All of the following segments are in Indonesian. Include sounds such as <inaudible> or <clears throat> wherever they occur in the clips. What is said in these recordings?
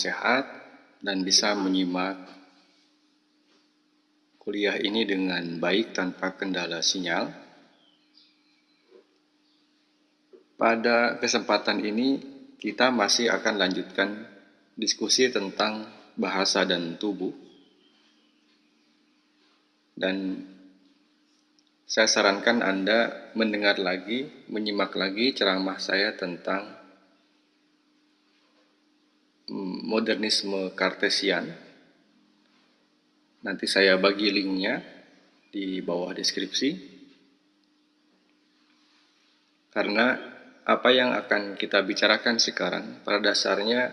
Sehat dan bisa menyimak kuliah ini dengan baik tanpa kendala sinyal. Pada kesempatan ini, kita masih akan lanjutkan diskusi tentang bahasa dan tubuh. Dan saya sarankan Anda mendengar lagi, menyimak lagi ceramah saya tentang modernisme kartesian. Nanti saya bagi linknya di bawah deskripsi. Karena apa yang akan kita bicarakan sekarang pada dasarnya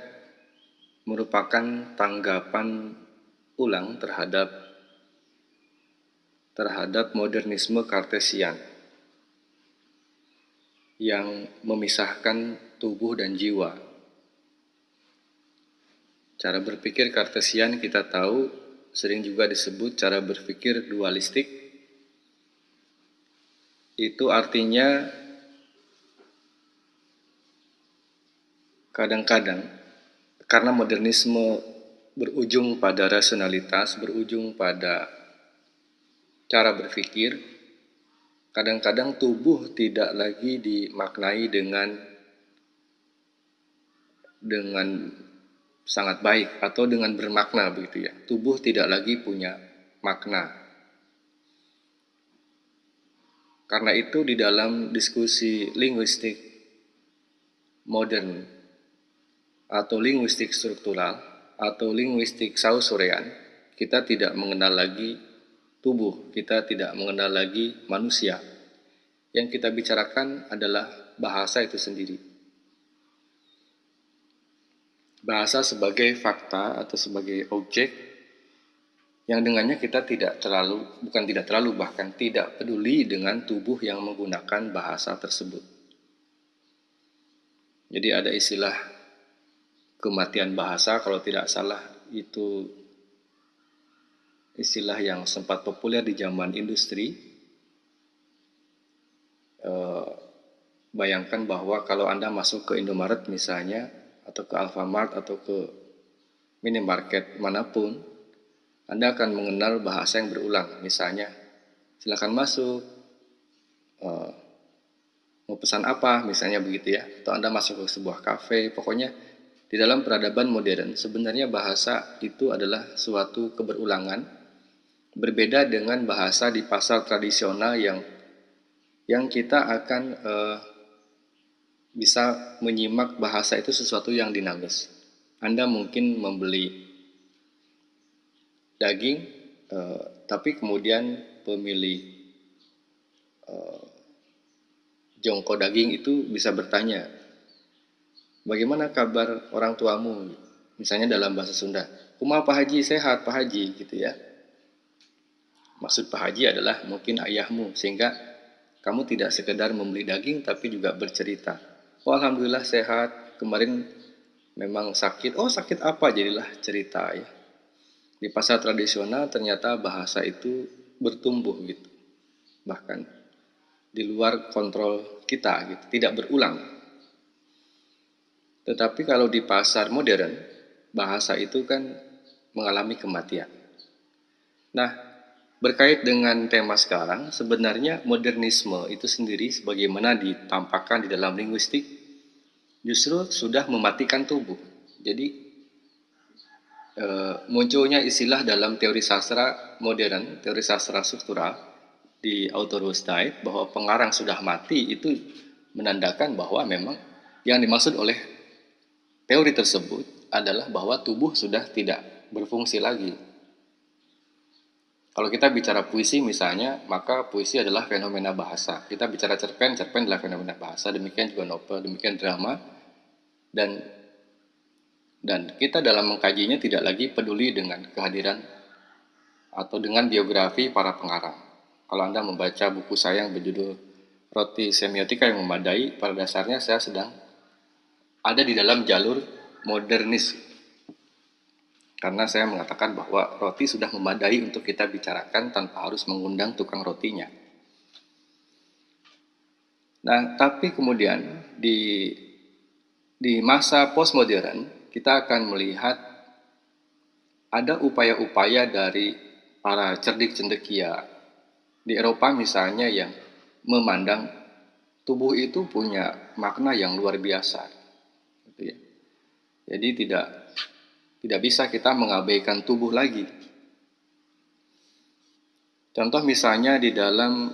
merupakan tanggapan ulang terhadap terhadap modernisme kartesian yang memisahkan tubuh dan jiwa. Cara berpikir kartesian kita tahu sering juga disebut cara berpikir dualistik. Itu artinya kadang-kadang karena modernisme berujung pada rasionalitas, berujung pada cara berpikir, kadang-kadang tubuh tidak lagi dimaknai dengan dengan sangat baik atau dengan bermakna begitu ya. Tubuh tidak lagi punya makna. Karena itu di dalam diskusi linguistik modern atau linguistik struktural atau linguistik sausurean, kita tidak mengenal lagi tubuh, kita tidak mengenal lagi manusia. Yang kita bicarakan adalah bahasa itu sendiri. Bahasa sebagai fakta atau sebagai objek yang dengannya kita tidak terlalu, bukan tidak terlalu, bahkan tidak peduli dengan tubuh yang menggunakan bahasa tersebut. Jadi ada istilah kematian bahasa kalau tidak salah itu istilah yang sempat populer di zaman industri. E, bayangkan bahwa kalau Anda masuk ke Indomaret misalnya, atau ke Alfamart, atau ke minimarket mana pun, Anda akan mengenal bahasa yang berulang. Misalnya, silakan masuk, e, mau pesan apa, misalnya begitu ya. Atau Anda masuk ke sebuah kafe, pokoknya di dalam peradaban modern, sebenarnya bahasa itu adalah suatu keberulangan, berbeda dengan bahasa di pasar tradisional yang yang kita akan uh, bisa menyimak bahasa itu sesuatu yang dinamis. Anda mungkin membeli daging, uh, tapi kemudian pemilih uh, jongko daging itu bisa bertanya, bagaimana kabar orang tuamu? Misalnya dalam bahasa Sunda, Kuma Pak Haji sehat Pak Haji gitu ya. Maksud Pak Haji adalah mungkin ayahmu sehingga kamu tidak sekedar membeli daging tapi juga bercerita. Oh Alhamdulillah sehat, kemarin memang sakit. Oh sakit apa jadilah cerita ya. Di pasar tradisional ternyata bahasa itu bertumbuh gitu. Bahkan di luar kontrol kita gitu, tidak berulang tetapi kalau di pasar modern, bahasa itu kan mengalami kematian. Nah, berkait dengan tema sekarang, sebenarnya modernisme itu sendiri sebagaimana ditampakkan di dalam linguistik, justru sudah mematikan tubuh. Jadi, e, munculnya istilah dalam teori sastra modern, teori sastra struktural, di Diet, bahwa pengarang sudah mati, itu menandakan bahwa memang yang dimaksud oleh Teori tersebut adalah bahwa tubuh sudah tidak berfungsi lagi. Kalau kita bicara puisi misalnya, maka puisi adalah fenomena bahasa. Kita bicara cerpen, cerpen adalah fenomena bahasa. Demikian juga novel, demikian drama. Dan dan kita dalam mengkajinya tidak lagi peduli dengan kehadiran atau dengan biografi para pengarang. Kalau Anda membaca buku saya yang berjudul Roti Semiotika yang Memadai, pada dasarnya saya sedang ada di dalam jalur modernis. Karena saya mengatakan bahwa roti sudah memadai untuk kita bicarakan tanpa harus mengundang tukang rotinya. Nah, tapi kemudian di di masa postmodern kita akan melihat ada upaya-upaya dari para cerdik cendekia di Eropa misalnya yang memandang tubuh itu punya makna yang luar biasa. Gitu ya. Jadi tidak tidak bisa kita mengabaikan tubuh lagi. Contoh misalnya di dalam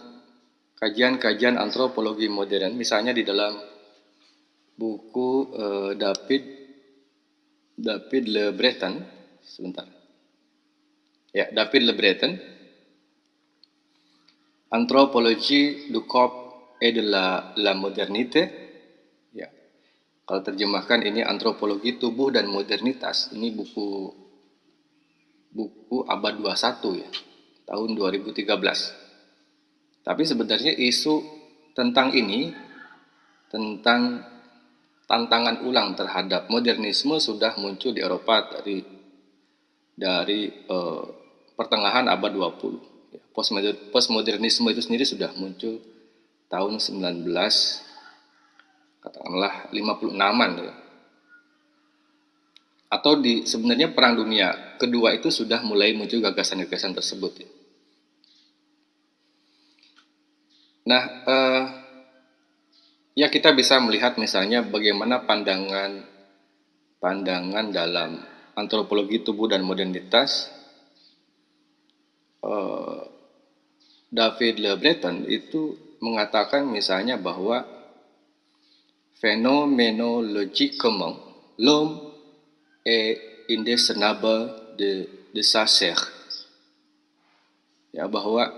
kajian-kajian antropologi modern, misalnya di dalam buku uh, David David Le Breton, sebentar. Ya, David Le Breton, Anthropologie du corps et de la, la modernité. Ya. Kalau terjemahkan ini antropologi tubuh dan modernitas. Ini buku buku abad 21 ya tahun 2013. Tapi sebenarnya isu tentang ini, tentang tantangan ulang terhadap modernisme sudah muncul di Eropa dari dari eh, pertengahan abad 20. Ya, postmodernisme itu sendiri sudah muncul tahun 19 katakanlah 56-an ya. Atau di sebenarnya perang dunia kedua itu sudah mulai muncul gagasan-gagasan tersebut ya. Nah, eh, ya kita bisa melihat misalnya bagaimana pandangan pandangan dalam antropologi tubuh dan modernitas eh, David Le Breton itu mengatakan misalnya bahwa phénoménologiquement l'homme est indécernable de, de sa chair. Ya, bahwa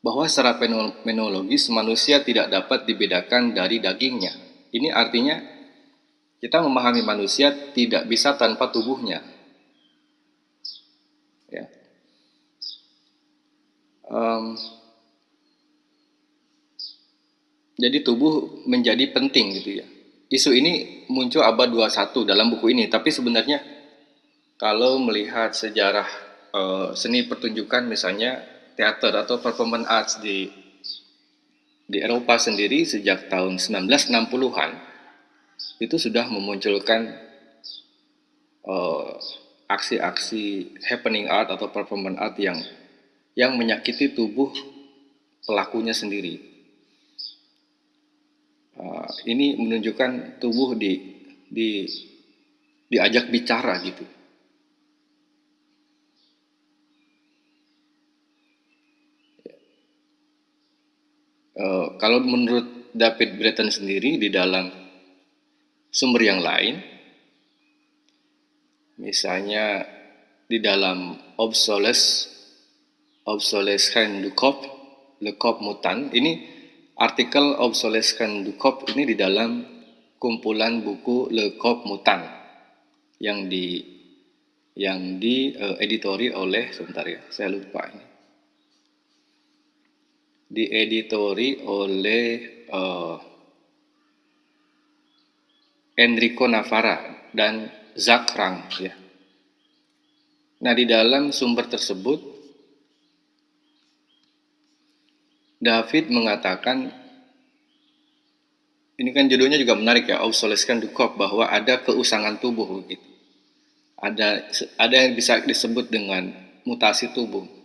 bahwa secara fenomenologis manusia tidak dapat dibedakan dari dagingnya. Ini artinya kita memahami manusia tidak bisa tanpa tubuhnya. Ya. Um, jadi tubuh menjadi penting gitu ya. Isu ini muncul abad 21 dalam buku ini, tapi sebenarnya kalau melihat sejarah uh, seni pertunjukan misalnya teater atau performance arts di di Eropa sendiri sejak tahun 1960-an itu sudah memunculkan uh, aksi-aksi happening art atau performance art yang yang menyakiti tubuh pelakunya sendiri. Uh, ini menunjukkan tubuh di di diajak bicara gitu. Eh, kalau menurut David Breton sendiri di dalam sumber yang lain, misalnya di dalam obsoles obsolescence du corps, le corps mutant, ini artikel obsolescence du corps ini di dalam kumpulan buku Le Corps Mutant yang di yang di uh, editori oleh sebentar ya, saya lupa ini dieditori oleh uh, Enrico Navarra dan Zach Rang ya. Nah, di dalam sumber tersebut David mengatakan ini kan judulnya juga menarik ya, obsoleskan dukop bahwa ada keusangan tubuh gitu. Ada ada yang bisa disebut dengan mutasi tubuh.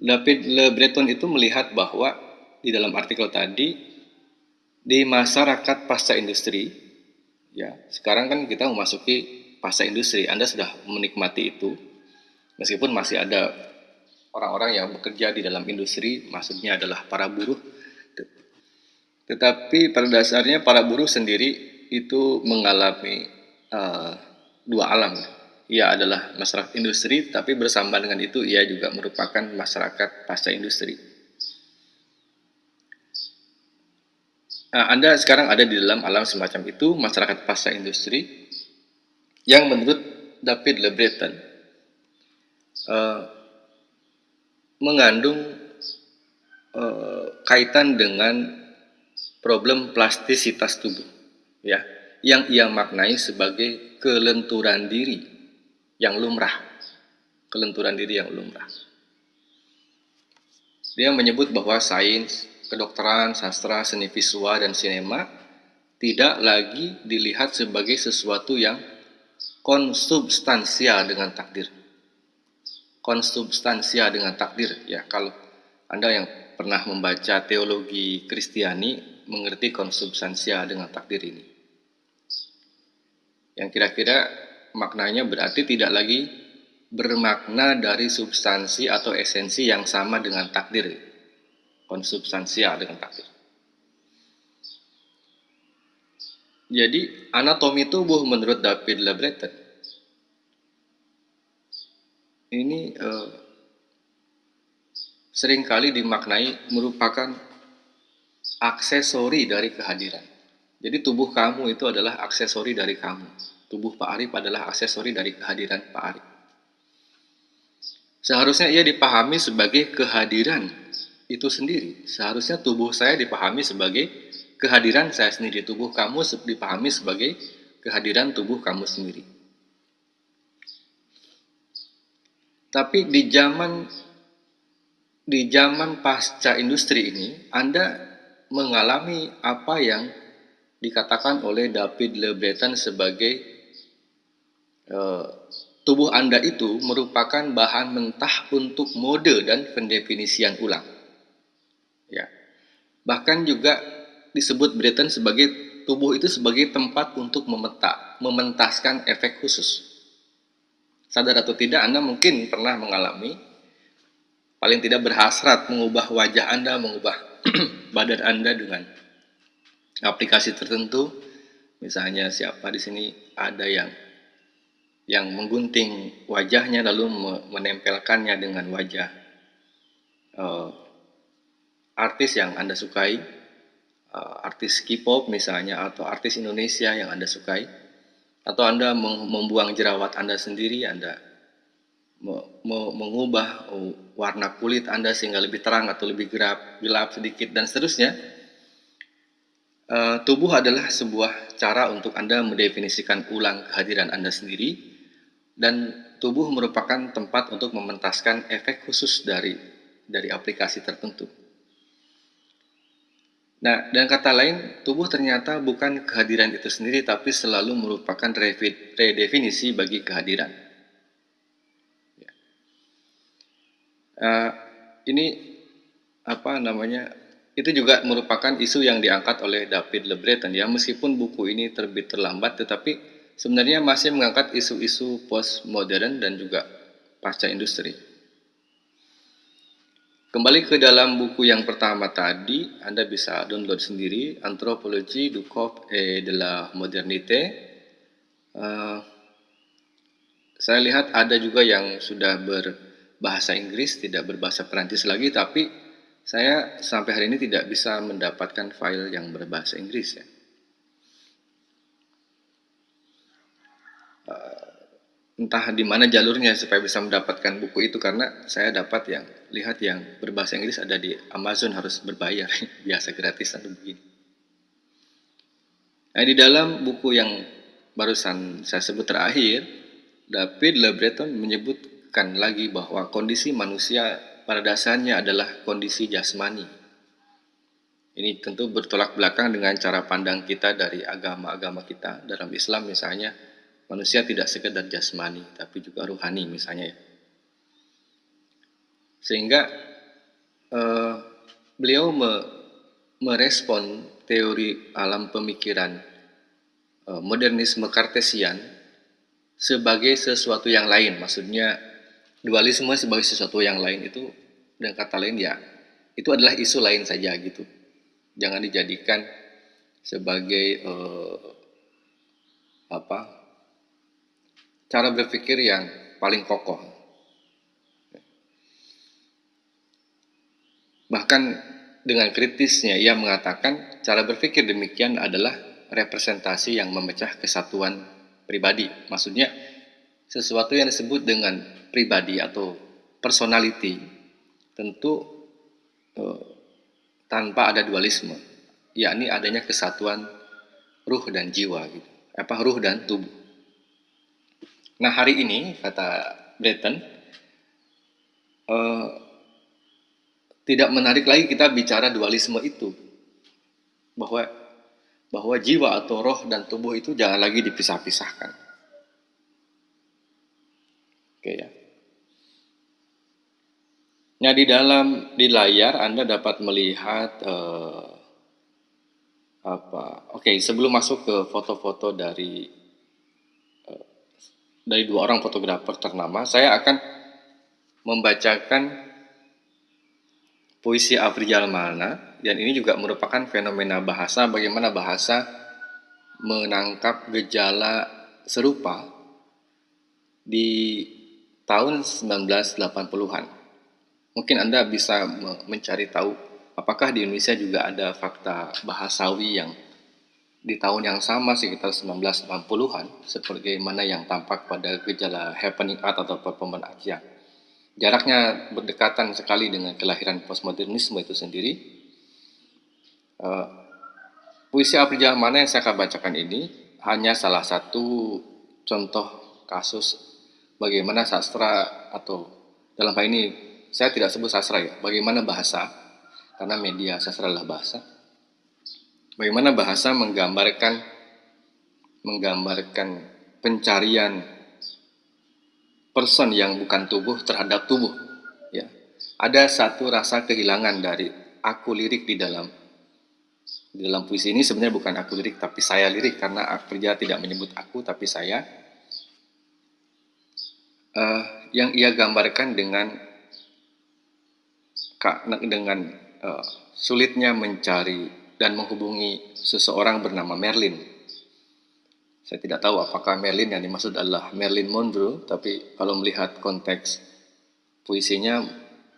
David Le Breton itu melihat bahwa di dalam artikel tadi di masyarakat pasca industri ya sekarang kan kita memasuki pasca industri. Anda sudah menikmati itu meskipun masih ada orang-orang yang bekerja di dalam industri maksudnya adalah para buruh. Tetapi pada dasarnya para buruh sendiri itu mengalami uh, dua alam ia adalah masyarakat industri, tapi bersama dengan itu ia juga merupakan masyarakat pasca industri. Nah, Anda sekarang ada di dalam alam semacam itu, masyarakat pasca industri, yang menurut David Le Breton uh, mengandung uh, kaitan dengan problem plastisitas tubuh, ya, yang ia maknai sebagai kelenturan diri yang lumrah, kelenturan diri yang lumrah. Dia menyebut bahwa sains, kedokteran, sastra, seni visual, dan sinema tidak lagi dilihat sebagai sesuatu yang konsubstansial dengan takdir. Konsubstansial dengan takdir ya kalau Anda yang pernah membaca teologi Kristiani mengerti konsubstansial dengan takdir ini. Yang kira-kira maknanya berarti tidak lagi bermakna dari substansi atau esensi yang sama dengan takdir. Konsubstansial dengan takdir. Jadi anatomi tubuh menurut David Le Breton ini eh, sering kali dimaknai merupakan aksesori dari kehadiran. Jadi tubuh kamu itu adalah aksesori dari kamu. Tubuh Pak Arif adalah aksesori dari kehadiran Pak Arif. Seharusnya ia dipahami sebagai kehadiran itu sendiri. Seharusnya tubuh saya dipahami sebagai kehadiran saya sendiri, tubuh kamu dipahami sebagai kehadiran tubuh kamu sendiri. Tapi di zaman di zaman pasca industri ini, Anda mengalami apa yang dikatakan oleh David Le Breton sebagai tubuh Anda itu merupakan bahan mentah untuk mode dan pendefinisian ulang. Ya. Bahkan juga disebut Breton sebagai tubuh itu sebagai tempat untuk memeta, mementaskan efek khusus. Sadar atau tidak, Anda mungkin pernah mengalami paling tidak berhasrat mengubah wajah Anda, mengubah <clears throat> badan Anda dengan aplikasi tertentu. Misalnya siapa di sini ada yang yang menggunting wajahnya lalu menempelkannya dengan wajah uh, artis yang Anda sukai uh, artis K-pop misalnya atau artis Indonesia yang Anda sukai atau Anda membuang jerawat Anda sendiri, Anda mengubah warna kulit Anda sehingga lebih terang atau lebih gelap, gelap sedikit dan seterusnya. Uh, tubuh adalah sebuah cara untuk Anda mendefinisikan ulang kehadiran Anda sendiri dan tubuh merupakan tempat untuk mementaskan efek khusus dari dari aplikasi tertentu. Nah, dengan kata lain, tubuh ternyata bukan kehadiran itu sendiri, tapi selalu merupakan redefinisi bagi kehadiran. Uh, ini apa namanya? Itu juga merupakan isu yang diangkat oleh David Le Breton ya, meskipun buku ini terbit terlambat, tetapi sebenarnya masih mengangkat isu-isu postmodern dan juga pasca industri. Kembali ke dalam buku yang pertama tadi, Anda bisa download sendiri, Anthropologie du Corps et de la Modernité. Uh, saya lihat ada juga yang sudah berbahasa Inggris, tidak berbahasa Perancis lagi, tapi saya sampai hari ini tidak bisa mendapatkan file yang berbahasa Inggris ya. Entah di mana jalurnya supaya bisa mendapatkan buku itu karena saya dapat yang lihat yang berbahasa Inggris ada di Amazon harus berbayar <laughs> biasa gratis atau begini. Nah, di dalam buku yang barusan saya sebut terakhir, David Le Breton menyebutkan lagi bahwa kondisi manusia pada dasarnya adalah kondisi jasmani. Ini tentu bertolak belakang dengan cara pandang kita dari agama-agama kita. Dalam Islam misalnya, manusia tidak sekedar jasmani tapi juga ruhani misalnya ya. Sehingga uh, beliau me, merespon teori alam pemikiran uh, modernisme kartesian sebagai sesuatu yang lain. Maksudnya dualisme sebagai sesuatu yang lain itu dan kata lain ya itu adalah isu lain saja gitu. Jangan dijadikan sebagai uh, apa cara berpikir yang paling kokoh. Bahkan dengan kritisnya ia mengatakan cara berpikir demikian adalah representasi yang memecah kesatuan pribadi. Maksudnya sesuatu yang disebut dengan pribadi atau personality tentu uh, tanpa ada dualisme, yakni adanya kesatuan ruh dan jiwa gitu. Apa ruh dan tubuh. Nah hari ini kata Breton uh, tidak menarik lagi kita bicara dualisme itu bahwa bahwa jiwa atau roh dan tubuh itu jangan lagi dipisah-pisahkan. Oke ya. Nah di dalam di layar Anda dapat melihat uh, apa? Oke sebelum masuk ke foto-foto dari dari dua orang fotografer ternama, saya akan membacakan puisi Afrijal Malna dan ini juga merupakan fenomena bahasa bagaimana bahasa menangkap gejala serupa di tahun 1980-an. Mungkin Anda bisa mencari tahu apakah di Indonesia juga ada fakta bahasawi yang di tahun yang sama sekitar 1980-an seperti mana yang tampak pada gejala happening art atau performance art yang jaraknya berdekatan sekali dengan kelahiran postmodernisme itu sendiri. Uh, puisi April mana yang saya akan bacakan ini hanya salah satu contoh kasus bagaimana sastra atau dalam hal ini saya tidak sebut sastra ya, bagaimana bahasa karena media sastra adalah bahasa. Bagaimana bahasa menggambarkan menggambarkan pencarian person yang bukan tubuh terhadap tubuh. Ya, ada satu rasa kehilangan dari aku lirik di dalam di dalam puisi ini sebenarnya bukan aku lirik tapi saya lirik karena kerja tidak menyebut aku tapi saya uh, yang ia gambarkan dengan dengan uh, sulitnya mencari dan menghubungi seseorang bernama Merlin. Saya tidak tahu apakah Merlin yang dimaksud adalah Merlin Monroe, tapi kalau melihat konteks puisinya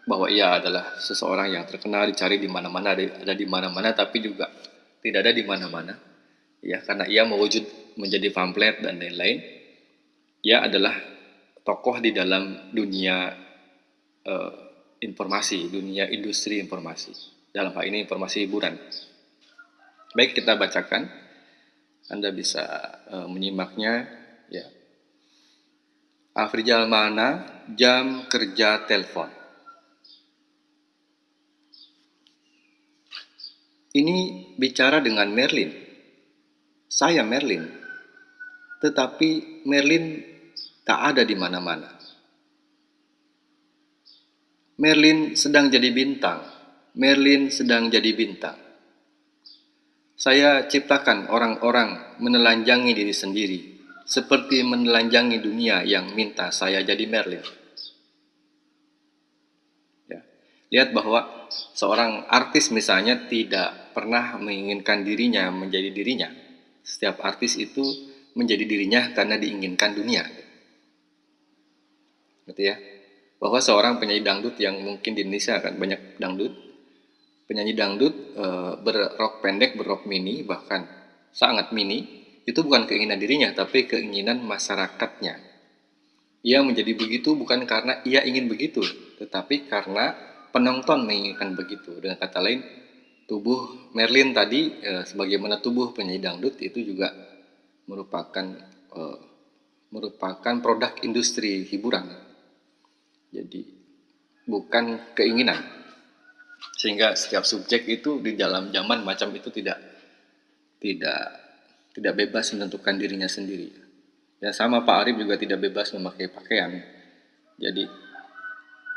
bahwa ia adalah seseorang yang terkenal dicari di mana-mana ada di mana-mana tapi juga tidak ada di mana-mana. Ya karena ia mewujud menjadi pamflet dan lain-lain ia adalah tokoh di dalam dunia uh, informasi dunia industri informasi. Dalam hal ini informasi hiburan baik kita bacakan anda bisa uh, menyimaknya ya. Afrijal mana jam kerja telepon. Ini bicara dengan Merlin. Saya Merlin. Tetapi Merlin tak ada di mana-mana. Merlin sedang jadi bintang. Merlin sedang jadi bintang. Saya ciptakan orang-orang menelanjangi diri sendiri, seperti menelanjangi dunia yang minta saya jadi Merlin. Ya. Lihat bahwa seorang artis misalnya tidak pernah menginginkan dirinya menjadi dirinya. Setiap artis itu menjadi dirinya karena diinginkan dunia. Gitu ya. Bahwa seorang penyanyi dangdut yang mungkin di Indonesia akan banyak dangdut, penyanyi dangdut e, berrok pendek, berrok mini, bahkan sangat mini, itu bukan keinginan dirinya, tapi keinginan masyarakatnya. Ia menjadi begitu bukan karena ia ingin begitu, tetapi karena penonton menginginkan begitu. Dengan kata lain, tubuh Merlin tadi, e, sebagaimana tubuh penyanyi dangdut itu juga merupakan e, merupakan produk industri hiburan. Jadi bukan keinginan, sehingga setiap subjek itu di dalam zaman macam itu tidak tidak tidak bebas menentukan dirinya sendiri. Ya sama Pak Arif juga tidak bebas memakai pakaian. Jadi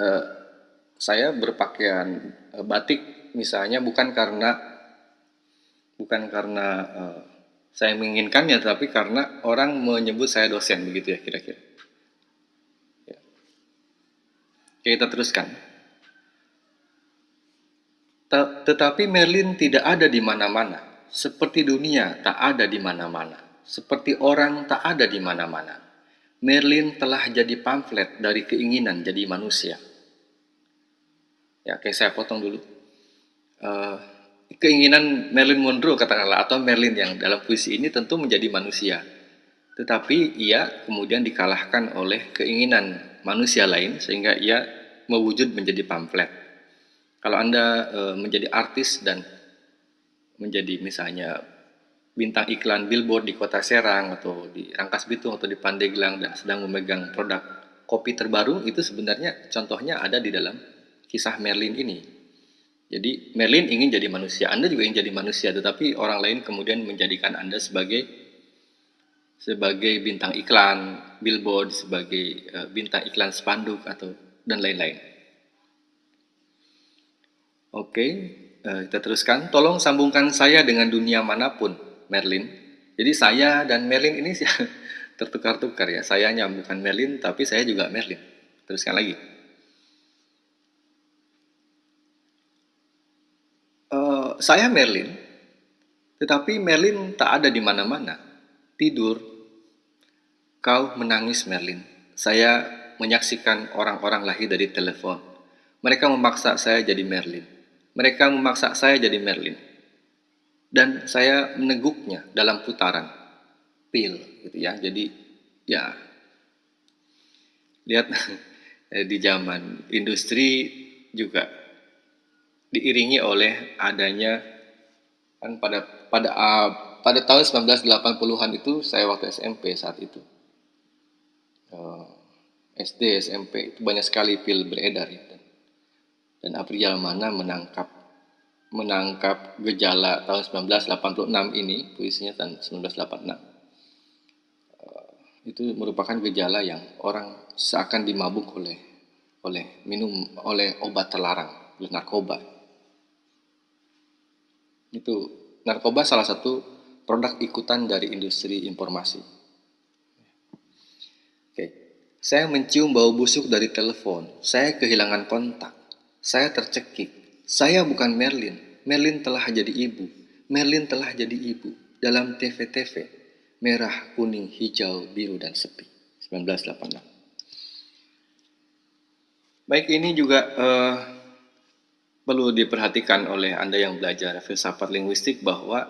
eh, saya berpakaian eh, batik misalnya bukan karena bukan karena eh, saya menginginkannya, tapi karena orang menyebut saya dosen begitu ya kira-kira. Ya. kita teruskan. Tetapi Merlin tidak ada di mana-mana, seperti dunia tak ada di mana-mana, seperti orang tak ada di mana-mana. Merlin telah jadi pamflet dari keinginan jadi manusia. Ya, kayak saya potong dulu. Uh, keinginan Merlin Monroe katakanlah atau Merlin yang dalam puisi ini tentu menjadi manusia. Tetapi ia kemudian dikalahkan oleh keinginan manusia lain sehingga ia mewujud menjadi pamflet. Kalau Anda e, menjadi artis dan menjadi misalnya bintang iklan billboard di kota Serang atau di Rangkas Bitung atau di Pandeglang dan sedang memegang produk kopi terbaru itu sebenarnya contohnya ada di dalam kisah Merlin ini. Jadi Merlin ingin jadi manusia, Anda juga ingin jadi manusia, tetapi orang lain kemudian menjadikan Anda sebagai sebagai bintang iklan, billboard, sebagai uh, bintang iklan spanduk atau dan lain-lain. Oke, uh, kita teruskan. Tolong sambungkan saya dengan dunia mana pun, Merlin. Jadi saya dan Merlin ini <laughs> tertukar-tukar ya. Saya bukan Merlin, tapi saya juga Merlin. Teruskan lagi. saya Merlin, tetapi Merlin tak ada di mana-mana. Tidur, kau menangis Merlin. Saya menyaksikan orang-orang lahir dari telepon. Mereka memaksa saya jadi Merlin. Mereka memaksa saya jadi Merlin. Dan saya meneguknya dalam putaran pil gitu ya. Jadi ya lihat <laughs> di zaman industri juga diiringi oleh adanya kan pada pada uh, pada tahun 1980-an itu saya waktu SMP saat itu uh, SD SMP itu banyak sekali pil beredar ya dan, April mana menangkap menangkap gejala tahun 1986 ini puisinya tahun 1986 uh, itu merupakan gejala yang orang seakan dimabuk oleh oleh minum oleh obat terlarang oleh narkoba itu narkoba salah satu produk ikutan dari industri informasi. Oke, saya mencium bau busuk dari telepon. Saya kehilangan kontak. Saya tercekik. Saya bukan Merlin. Merlin telah jadi ibu. Merlin telah jadi ibu dalam TV-TV merah, kuning, hijau, biru, dan sepi. 1986. Baik, ini juga uh, perlu diperhatikan oleh Anda yang belajar filsafat linguistik bahwa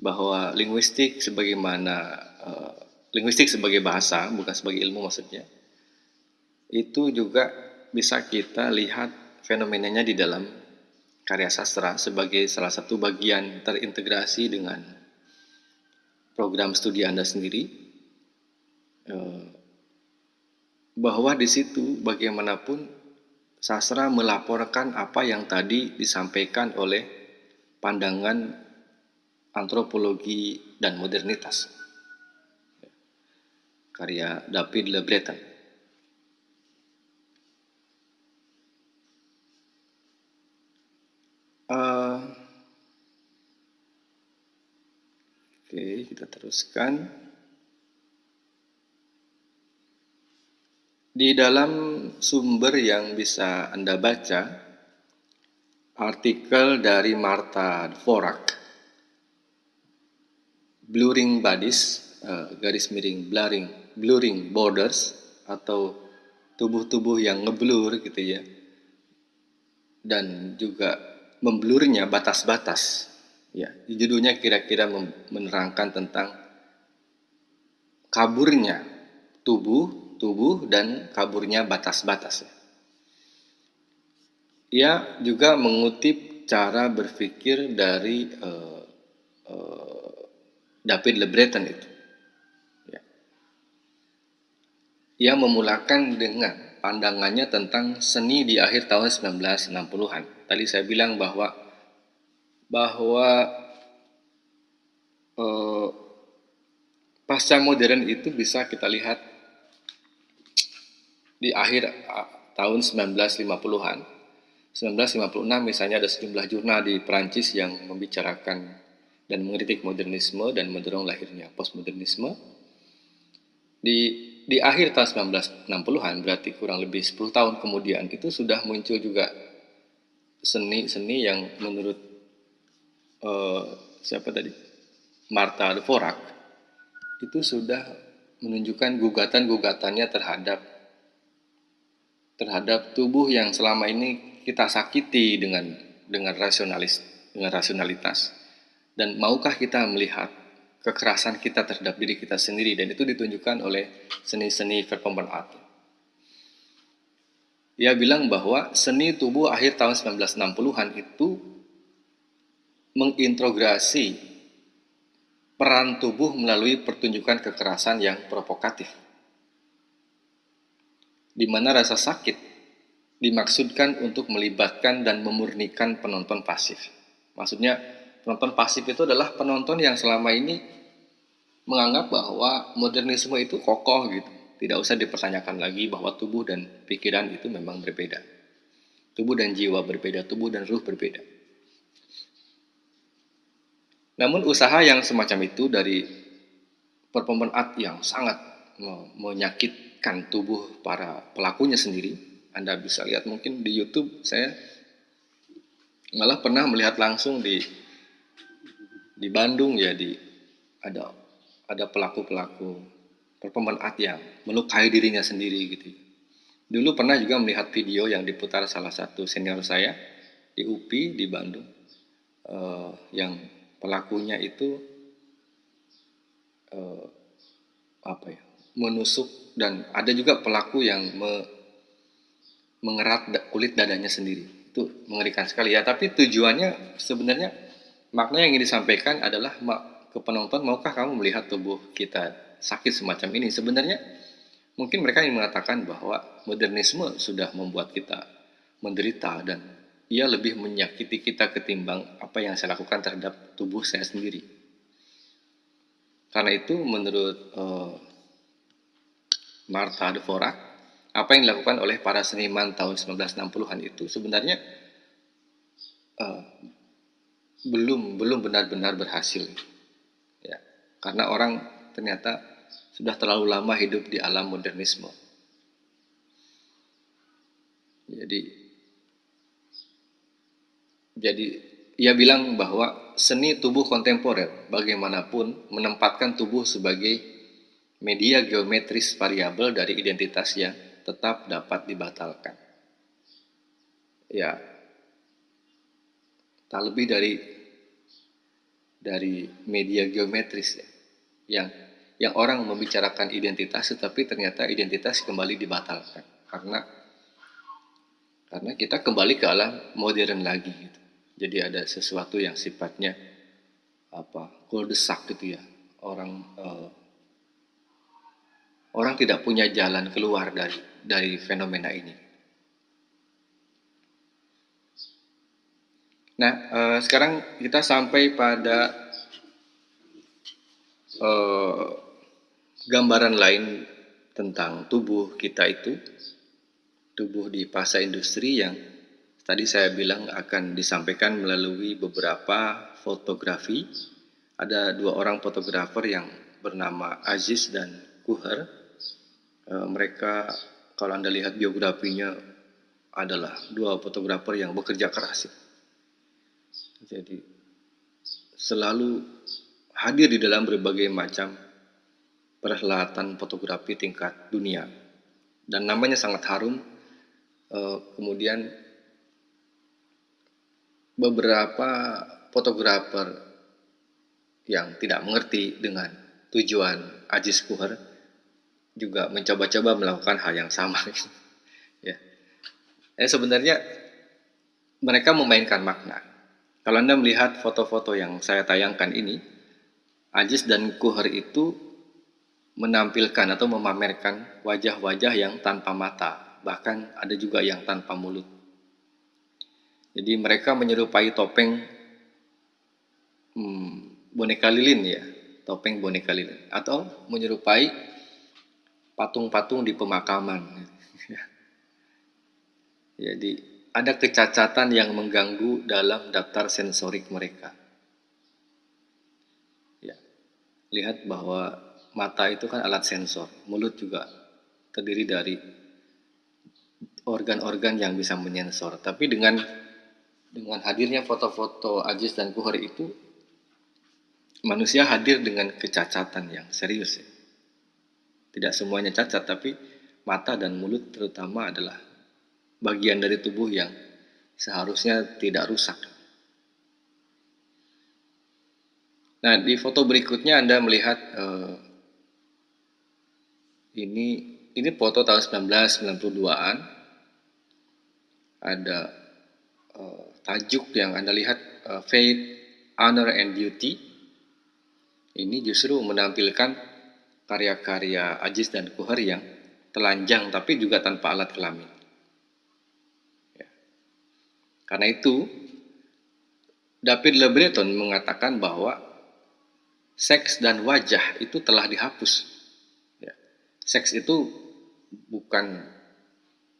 bahwa linguistik sebagaimana uh, linguistik sebagai bahasa bukan sebagai ilmu maksudnya itu juga bisa kita lihat fenomenanya di dalam karya sastra sebagai salah satu bagian terintegrasi dengan program studi Anda sendiri uh, bahwa di situ bagaimanapun sastra melaporkan apa yang tadi disampaikan oleh pandangan antropologi dan modernitas. Karya David Le Breton. Uh, Oke, kita teruskan. Di dalam sumber yang bisa Anda baca, artikel dari Marta Dvorak, Blurring Bodies, uh, garis miring blurring, blurring borders, atau tubuh-tubuh yang ngeblur gitu ya, dan juga memblurnya batas-batas. Ya, judulnya kira-kira menerangkan tentang kaburnya tubuh tubuh dan kaburnya batas-batas. Ia juga mengutip cara berpikir dari uh, uh, David Le Breton itu. Ya. Ia memulakan dengan pandangannya tentang seni di akhir tahun 1960-an. Tadi saya bilang bahwa bahwa uh, pasca modern itu bisa kita lihat di akhir tahun 1950-an. 1956 misalnya ada sejumlah jurnal di Perancis yang membicarakan dan mengkritik modernisme dan mendorong lahirnya postmodernisme. Di di akhir tahun 1960-an berarti kurang lebih 10 tahun kemudian itu sudah muncul juga seni-seni yang menurut uh, siapa tadi? Marta Dvorak. Itu sudah menunjukkan gugatan-gugatannya terhadap terhadap tubuh yang selama ini kita sakiti dengan dengan rasionalis dengan rasionalitas. Dan maukah kita melihat kekerasan kita terhadap diri kita sendiri? Dan itu ditunjukkan oleh seni-seni performance art. Ia bilang bahwa seni tubuh akhir tahun 1960-an itu mengintegrasi peran tubuh melalui pertunjukan kekerasan yang provokatif di mana rasa sakit dimaksudkan untuk melibatkan dan memurnikan penonton pasif. Maksudnya penonton pasif itu adalah penonton yang selama ini menganggap bahwa modernisme itu kokoh gitu. Tidak usah dipertanyakan lagi bahwa tubuh dan pikiran itu memang berbeda. Tubuh dan jiwa berbeda, tubuh dan ruh berbeda. Namun usaha yang semacam itu dari performance art yang sangat menyakitkan tubuh para pelakunya sendiri. Anda bisa lihat mungkin di YouTube saya malah pernah melihat langsung di di Bandung ya di ada ada pelaku-pelaku performance art yang melukai dirinya sendiri gitu. Dulu pernah juga melihat video yang diputar salah satu senior saya di UPI di Bandung uh, yang pelakunya itu uh, apa ya menusuk dan ada juga pelaku yang me, mengerat kulit dadanya sendiri. Itu mengerikan sekali. Ya tapi tujuannya sebenarnya makna yang ingin disampaikan adalah ke penonton maukah kamu melihat tubuh kita sakit semacam ini? Sebenarnya mungkin mereka ingin mengatakan bahwa modernisme sudah membuat kita menderita dan ia lebih menyakiti kita ketimbang apa yang saya lakukan terhadap tubuh saya sendiri. Karena itu menurut uh, Martha Dvorak, apa yang dilakukan oleh para seniman tahun 1960-an itu sebenarnya uh, belum belum benar-benar berhasil. Ya, karena orang ternyata sudah terlalu lama hidup di alam modernisme. Jadi jadi ia bilang bahwa seni tubuh kontemporer bagaimanapun menempatkan tubuh sebagai media geometris variabel dari identitas yang tetap dapat dibatalkan. Ya, tak lebih dari dari media geometris ya, yang yang orang membicarakan identitas tetapi ternyata identitas kembali dibatalkan karena karena kita kembali ke alam modern lagi gitu. Jadi ada sesuatu yang sifatnya apa kuldesak gitu ya. Orang uh, orang tidak punya jalan keluar dari dari fenomena ini. Nah, uh, sekarang kita sampai pada uh, gambaran lain tentang tubuh kita itu, tubuh di fase industri yang Tadi saya bilang akan disampaikan melalui beberapa fotografi. Ada dua orang fotografer yang bernama Aziz dan Kuher. E, mereka kalau Anda lihat biografinya adalah dua fotografer yang bekerja keras. Jadi selalu hadir di dalam berbagai macam perhelatan fotografi tingkat dunia dan namanya sangat harum. E, kemudian beberapa fotografer yang tidak mengerti dengan tujuan Ajis Kuher juga mencoba-coba melakukan hal yang sama. <laughs> ya. Eh, sebenarnya mereka memainkan makna. Kalau Anda melihat foto-foto yang saya tayangkan ini, Ajis dan Kuher itu menampilkan atau memamerkan wajah-wajah yang tanpa mata, bahkan ada juga yang tanpa mulut. Jadi mereka menyerupai topeng hmm, boneka lilin ya, topeng boneka lilin, atau menyerupai patung-patung di pemakaman. <laughs> Jadi ada kecacatan yang mengganggu dalam daftar sensorik mereka. Ya, lihat bahwa mata itu kan alat sensor, mulut juga terdiri dari organ-organ yang bisa menyensor. Tapi dengan dengan hadirnya foto-foto Ajis dan Kuhar itu manusia hadir dengan kecacatan yang serius ya. Tidak semuanya cacat tapi mata dan mulut terutama adalah bagian dari tubuh yang seharusnya tidak rusak. Nah, di foto berikutnya Anda melihat uh, ini ini foto tahun 1992-an. Ada uh, tajuk yang Anda lihat uh, Faith, Honor and Beauty ini justru menampilkan karya-karya Ajis dan Kuhar yang telanjang tapi juga tanpa alat kelamin. Karena itu, David Le Breton mengatakan bahwa seks dan wajah itu telah dihapus. Ya. Seks itu bukan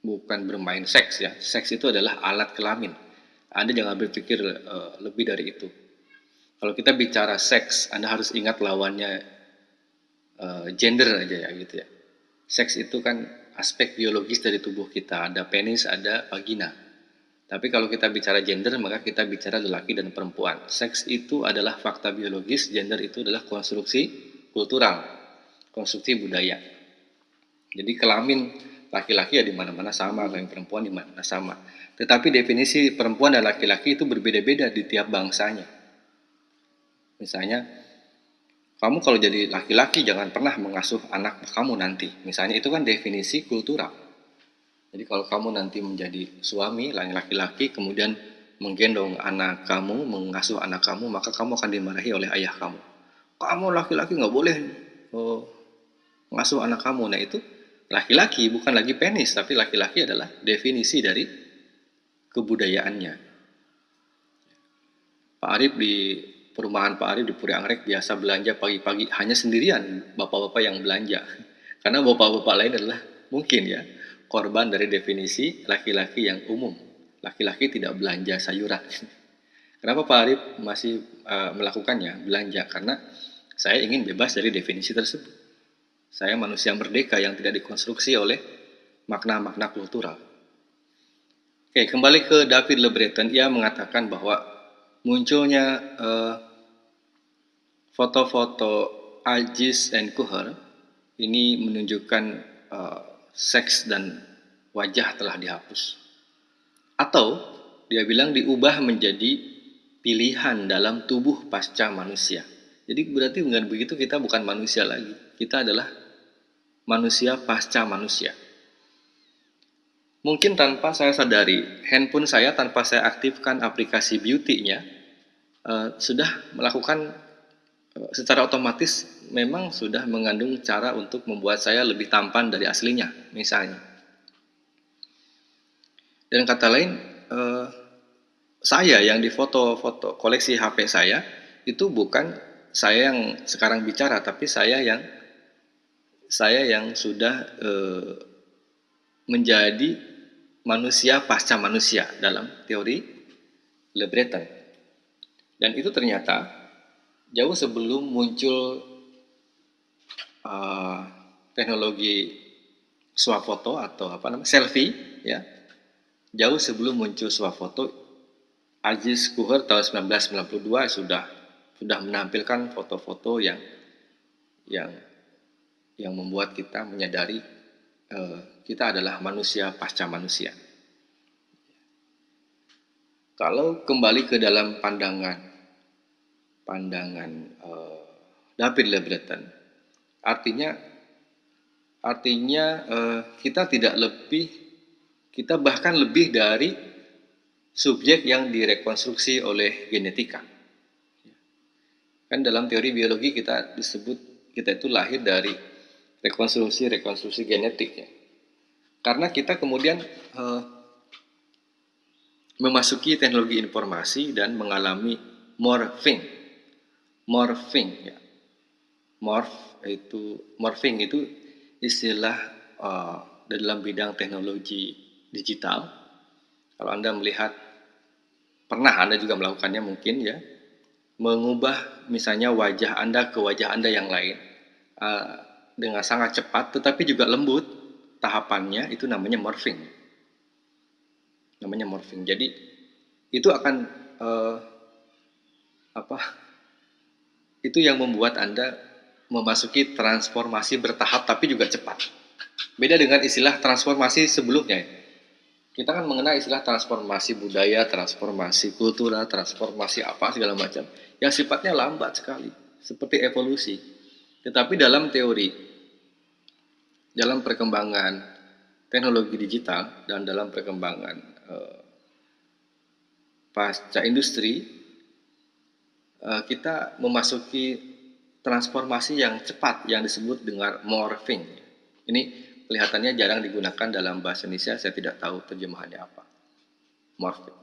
bukan bermain seks ya. Seks itu adalah alat kelamin. Anda jangan berpikir uh, lebih dari itu. Kalau kita bicara seks, Anda harus ingat lawannya uh, gender aja ya gitu ya. Seks itu kan aspek biologis dari tubuh kita. Ada penis, ada vagina tapi kalau kita bicara gender, maka kita bicara lelaki dan perempuan. Seks itu adalah fakta biologis, gender itu adalah konstruksi kultural, konstruksi budaya. Jadi kelamin laki-laki ya di mana-mana sama, kelamin perempuan di mana-mana sama. Tetapi definisi perempuan dan laki-laki itu berbeda-beda di tiap bangsanya. Misalnya, kamu kalau jadi laki-laki jangan pernah mengasuh anak kamu nanti. Misalnya itu kan definisi kultural. Jadi kalau kamu nanti menjadi suami, laki-laki, kemudian menggendong anak kamu, mengasuh anak kamu, maka kamu akan dimarahi oleh ayah kamu. Kamu laki-laki nggak boleh oh, mengasuh anak kamu. Nah itu laki-laki bukan lagi penis, tapi laki-laki adalah definisi dari kebudayaannya. Pak Arif di perumahan Pak Arif di Puri Anggrek biasa belanja pagi-pagi hanya sendirian bapak-bapak yang belanja. <laughs> Karena bapak-bapak lain adalah mungkin ya korban dari definisi laki-laki yang umum. Laki-laki tidak belanja sayuran. <laughs> Kenapa Pak Arif masih uh, melakukannya, belanja? Karena saya ingin bebas dari definisi tersebut. Saya manusia merdeka yang tidak dikonstruksi oleh makna-makna kultural. Oke, kembali ke David Le Breton, ia mengatakan bahwa munculnya uh, foto-foto Ajis and Kuher ini menunjukkan uh, seks dan wajah telah dihapus. Atau dia bilang diubah menjadi pilihan dalam tubuh pasca manusia. Jadi berarti dengan begitu kita bukan manusia lagi. Kita adalah manusia pasca manusia. Mungkin tanpa saya sadari, handphone saya tanpa saya aktifkan aplikasi beauty-nya, uh, sudah melakukan uh, secara otomatis memang sudah mengandung cara untuk membuat saya lebih tampan dari aslinya, misalnya. Dan kata lain, eh, saya yang di foto-foto koleksi HP saya itu bukan saya yang sekarang bicara, tapi saya yang saya yang sudah eh, menjadi manusia pasca manusia dalam teori Le Breton. Dan itu ternyata jauh sebelum muncul uh, teknologi swafoto atau apa namanya selfie ya jauh sebelum muncul swafoto Aziz Kuher tahun 1992 sudah sudah menampilkan foto-foto yang yang yang membuat kita menyadari uh, kita adalah manusia pasca manusia. Kalau kembali ke dalam pandangan pandangan uh, David Le Breton, Artinya artinya eh, kita tidak lebih kita bahkan lebih dari subjek yang direkonstruksi oleh genetika. Kan dalam teori biologi kita disebut kita itu lahir dari rekonstruksi-rekonstruksi genetik ya. Karena kita kemudian eh, memasuki teknologi informasi dan mengalami morphing. Morphing ya. Morph itu morphing itu istilah uh, dalam bidang teknologi digital. Kalau Anda melihat pernah Anda juga melakukannya mungkin ya, mengubah misalnya wajah Anda ke wajah Anda yang lain uh, dengan sangat cepat tetapi juga lembut tahapannya itu namanya morphing. Namanya morphing. Jadi itu akan uh, apa? Itu yang membuat Anda memasuki transformasi bertahap tapi juga cepat. Beda dengan istilah transformasi sebelumnya. Kita kan mengenal istilah transformasi budaya, transformasi kultural, transformasi apa segala macam. Yang sifatnya lambat sekali, seperti evolusi. Tetapi dalam teori, dalam perkembangan teknologi digital dan dalam perkembangan uh, pasca industri, uh, kita memasuki transformasi yang cepat yang disebut dengan morphing. Ini kelihatannya jarang digunakan dalam bahasa Indonesia, saya tidak tahu terjemahannya apa. Morphing.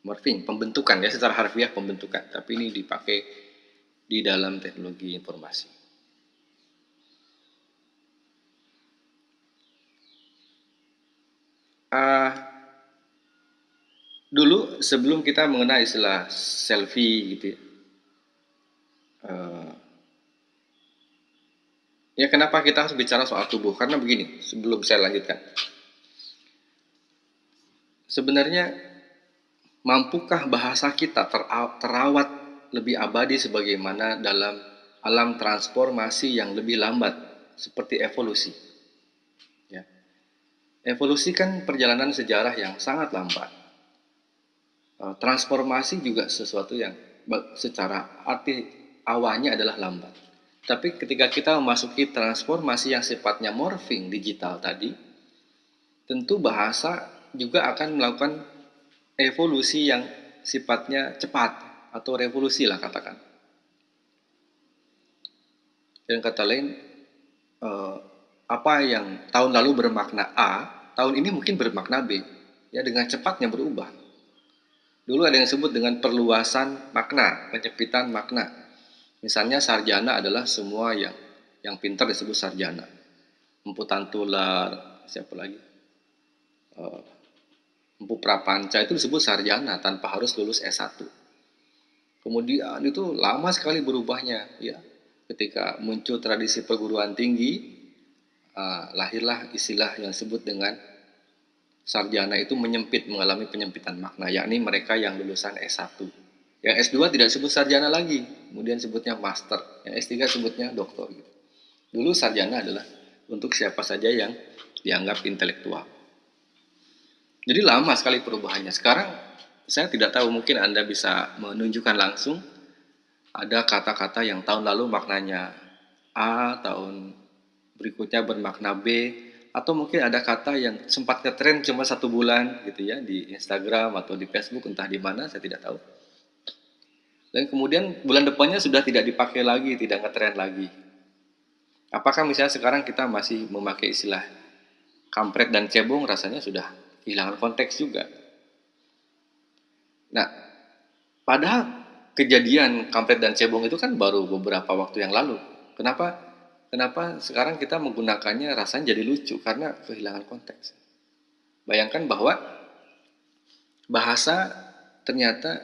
morphing, pembentukan ya secara harfiah pembentukan, tapi ini dipakai di dalam teknologi informasi. Uh, dulu sebelum kita mengenal istilah selfie gitu ya, uh, ya kenapa kita harus bicara soal tubuh? Karena begini, sebelum saya lanjutkan. Sebenarnya mampukah bahasa kita terawat lebih abadi sebagaimana dalam alam transformasi yang lebih lambat seperti evolusi? Evolusi kan perjalanan sejarah yang sangat lambat. Eh, transformasi juga sesuatu yang secara arti awalnya adalah lambat. Tapi ketika kita memasuki transformasi yang sifatnya morphing digital tadi, tentu bahasa juga akan melakukan evolusi yang sifatnya cepat atau revolusi lah katakan. Dan kata lain, eh, apa yang tahun lalu bermakna A, tahun ini mungkin bermakna B. Ya dengan cepatnya berubah. Dulu ada yang disebut dengan perluasan makna, penyempitan makna. Misalnya sarjana adalah semua yang yang pintar disebut sarjana. Emputan tular, siapa lagi? Uh, Empu Prapanca itu disebut sarjana tanpa harus lulus S1. Kemudian itu lama sekali berubahnya ya. Ketika muncul tradisi perguruan tinggi, uh, lahirlah istilah yang disebut dengan sarjana itu menyempit, mengalami penyempitan makna, yakni mereka yang lulusan S1. Yang S2 tidak disebut sarjana lagi, kemudian sebutnya master. Yang S3 sebutnya doktor. Gitu. Dulu sarjana adalah untuk siapa saja yang dianggap intelektual. Jadi lama sekali perubahannya. Sekarang saya tidak tahu mungkin Anda bisa menunjukkan langsung ada kata-kata yang tahun lalu maknanya A, tahun berikutnya bermakna B, atau mungkin ada kata yang sempat ngetren cuma satu bulan gitu ya di Instagram atau di Facebook entah di mana saya tidak tahu. Dan kemudian bulan depannya sudah tidak dipakai lagi, tidak ngetren lagi. Apakah misalnya sekarang kita masih memakai istilah kampret dan cebong rasanya sudah kehilangan konteks juga. Nah, padahal kejadian kampret dan cebong itu kan baru beberapa waktu yang lalu. Kenapa? Kenapa sekarang kita menggunakannya rasanya jadi lucu karena kehilangan konteks. Bayangkan bahwa bahasa ternyata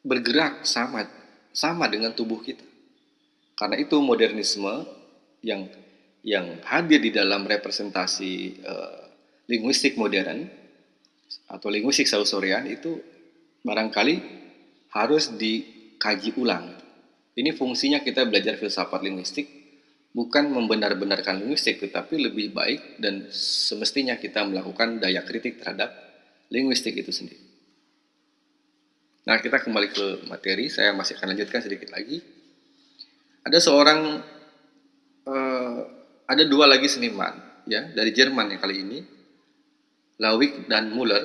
bergerak sama sama dengan tubuh kita. Karena itu modernisme yang yang hadir di dalam representasi uh, linguistik modern atau linguistik sausorean itu barangkali harus dikaji ulang. Ini fungsinya kita belajar filsafat linguistik bukan membenar-benarkan linguistik tetapi lebih baik dan semestinya kita melakukan daya kritik terhadap linguistik itu sendiri. Nah, kita kembali ke materi, saya masih akan lanjutkan sedikit lagi. Ada seorang uh, ada dua lagi seniman ya dari Jerman yang kali ini Lawik dan Muller.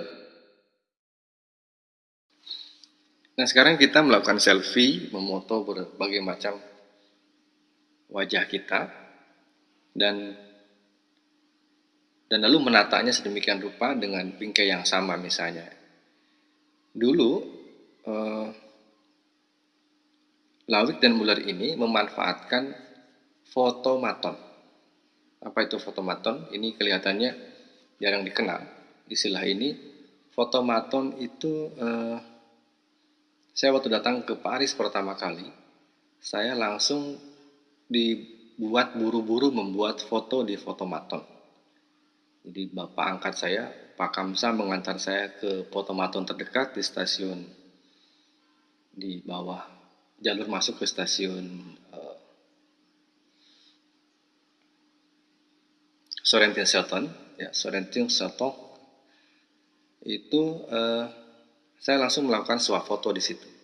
Nah sekarang kita melakukan selfie, memoto berbagai macam wajah kita dan dan lalu menatanya sedemikian rupa dengan bingkai yang sama misalnya. Dulu eh, Lawik dan Muller ini memanfaatkan fotomaton. Apa itu fotomaton? Ini kelihatannya jarang dikenal istilah ini fotomaton itu eh, saya waktu datang ke Paris pertama kali saya langsung dibuat buru-buru membuat foto di fotomaton. Jadi bapak angkat saya Pak Kamsa mengantar saya ke fotomaton terdekat di stasiun di bawah jalur masuk ke stasiun uh, Sorrentin Selton ya Sorrentin Selton itu eh, saya langsung melakukan foto di situ.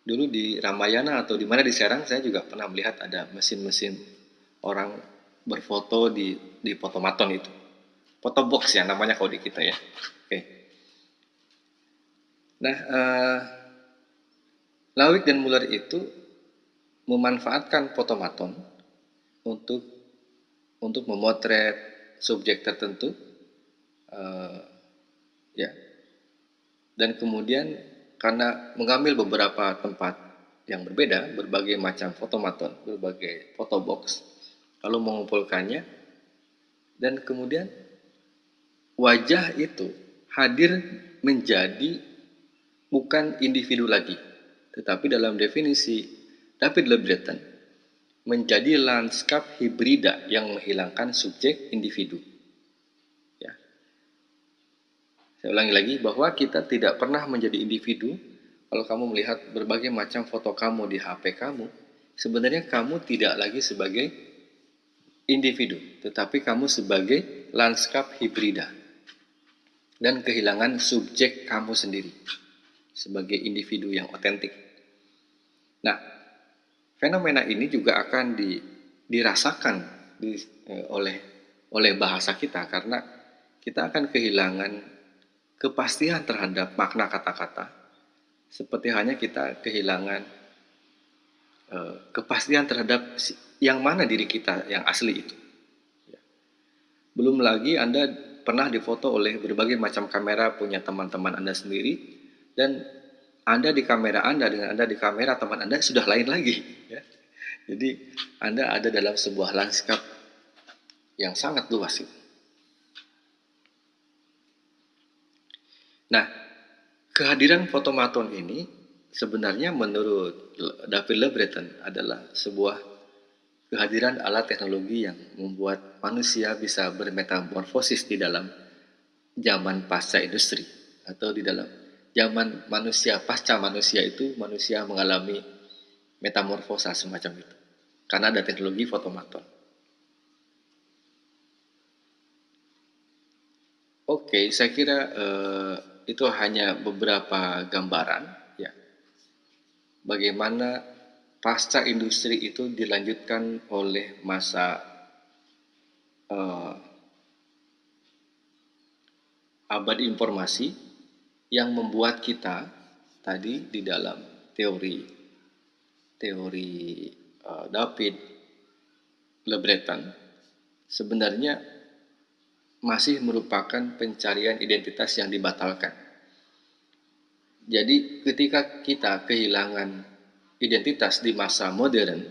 Dulu di Ramayana atau di mana di Serang saya juga pernah melihat ada mesin-mesin orang berfoto di di fotomaton itu. Foto box ya namanya kalau di kita ya. Oke. Nah, eh, Lawik dan Muller itu memanfaatkan fotomaton untuk untuk memotret subjek tertentu eh, ya dan kemudian karena mengambil beberapa tempat yang berbeda, berbagai macam fotomaton, berbagai fotobox, lalu mengumpulkannya, dan kemudian wajah itu hadir menjadi bukan individu lagi, tetapi dalam definisi David Le Breton menjadi lanskap hibrida yang menghilangkan subjek individu. Ya. Saya ulangi lagi bahwa kita tidak pernah menjadi individu kalau kamu melihat berbagai macam foto kamu di HP kamu, sebenarnya kamu tidak lagi sebagai individu, tetapi kamu sebagai lanskap hibrida dan kehilangan subjek kamu sendiri sebagai individu yang otentik. Nah, fenomena ini juga akan di, dirasakan di, eh, oleh oleh bahasa kita karena kita akan kehilangan kepastian terhadap makna kata-kata seperti hanya kita kehilangan uh, kepastian terhadap yang mana diri kita yang asli itu. Ya. Belum lagi Anda pernah difoto oleh berbagai macam kamera punya teman-teman Anda sendiri dan Anda di kamera Anda dengan Anda di kamera teman Anda sudah lain lagi. Ya. Jadi Anda ada dalam sebuah lanskap yang sangat luas. Nah, Kehadiran fotomaton ini sebenarnya menurut David Le Breton adalah sebuah kehadiran alat teknologi yang membuat manusia bisa bermetamorfosis di dalam zaman pasca industri atau di dalam zaman manusia pasca manusia itu manusia mengalami metamorfosa semacam itu karena ada teknologi fotomaton. Oke, saya kira uh, itu hanya beberapa gambaran ya. Bagaimana pasca industri itu dilanjutkan oleh masa uh, abad informasi yang membuat kita tadi di dalam teori teori uh, David Le Breton sebenarnya masih merupakan pencarian identitas yang dibatalkan. Jadi ketika kita kehilangan identitas di masa modern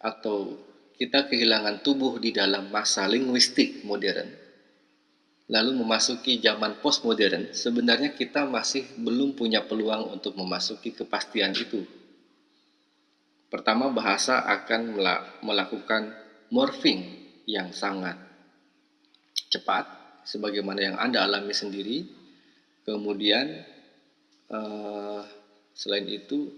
atau kita kehilangan tubuh di dalam masa linguistik modern, lalu memasuki zaman postmodern, sebenarnya kita masih belum punya peluang untuk memasuki kepastian itu. Pertama, bahasa akan melakukan morphing yang sangat cepat sebagaimana yang Anda alami sendiri. Kemudian uh, selain itu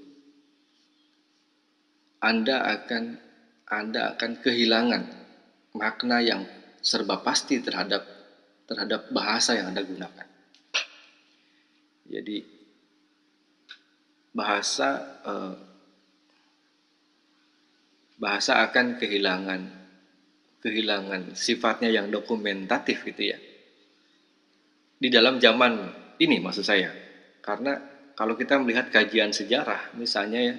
Anda akan Anda akan kehilangan makna yang serba pasti terhadap terhadap bahasa yang Anda gunakan. Jadi bahasa uh, bahasa akan kehilangan kehilangan sifatnya yang dokumentatif gitu ya. Di dalam zaman ini maksud saya. Karena kalau kita melihat kajian sejarah misalnya ya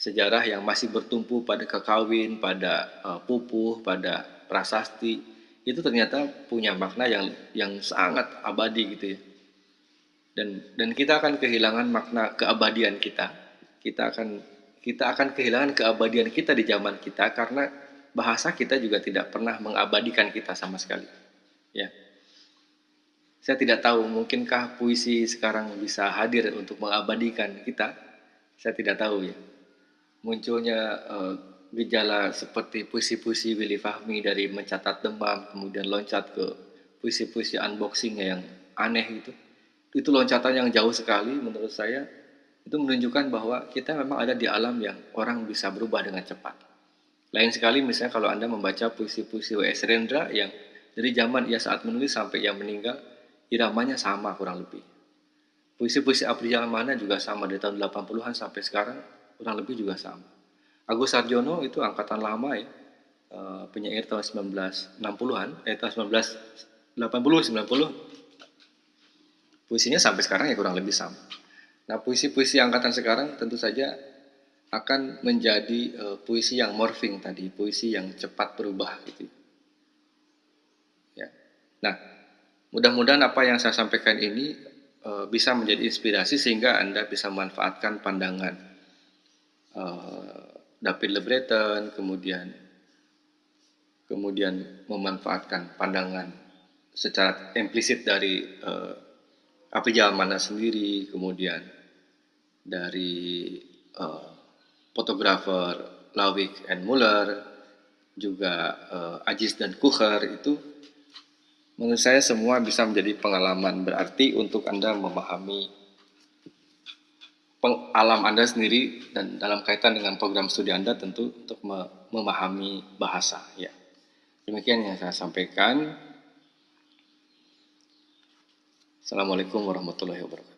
sejarah yang masih bertumpu pada kekawin, pada uh, pupuh, pada prasasti itu ternyata punya makna yang yang sangat abadi gitu ya. Dan dan kita akan kehilangan makna keabadian kita. Kita akan kita akan kehilangan keabadian kita di zaman kita karena bahasa kita juga tidak pernah mengabadikan kita sama sekali. Ya. Saya tidak tahu mungkinkah puisi sekarang bisa hadir untuk mengabadikan kita. Saya tidak tahu ya. Munculnya uh, gejala seperti puisi-puisi Willy Fahmi dari mencatat demam kemudian loncat ke puisi-puisi unboxing yang aneh itu. Itu loncatan yang jauh sekali menurut saya. Itu menunjukkan bahwa kita memang ada di alam yang orang bisa berubah dengan cepat lain sekali misalnya kalau Anda membaca puisi-puisi W.S. Rendra yang dari zaman ia saat menulis sampai ia meninggal, iramanya sama kurang lebih. Puisi-puisi Abdul Mana juga sama dari tahun 80-an sampai sekarang kurang lebih juga sama. Agus Sarjono itu angkatan lama ya, eh, penyair tahun 1960-an, eh tahun 1980 90. Puisinya sampai sekarang ya kurang lebih sama. Nah, puisi-puisi angkatan sekarang tentu saja akan menjadi uh, puisi yang morphing tadi, puisi yang cepat berubah gitu. Ya. Nah, mudah-mudahan apa yang saya sampaikan ini uh, bisa menjadi inspirasi sehingga Anda bisa memanfaatkan pandangan uh, David Le Breton, kemudian kemudian memanfaatkan pandangan secara implisit dari uh, api mana sendiri, kemudian dari uh, fotografer Lawik and Muller, juga uh, Ajis dan Kucher itu menurut saya semua bisa menjadi pengalaman berarti untuk Anda memahami alam Anda sendiri dan dalam kaitan dengan program studi Anda tentu untuk memahami bahasa ya. Demikian yang saya sampaikan. Assalamualaikum warahmatullahi wabarakatuh.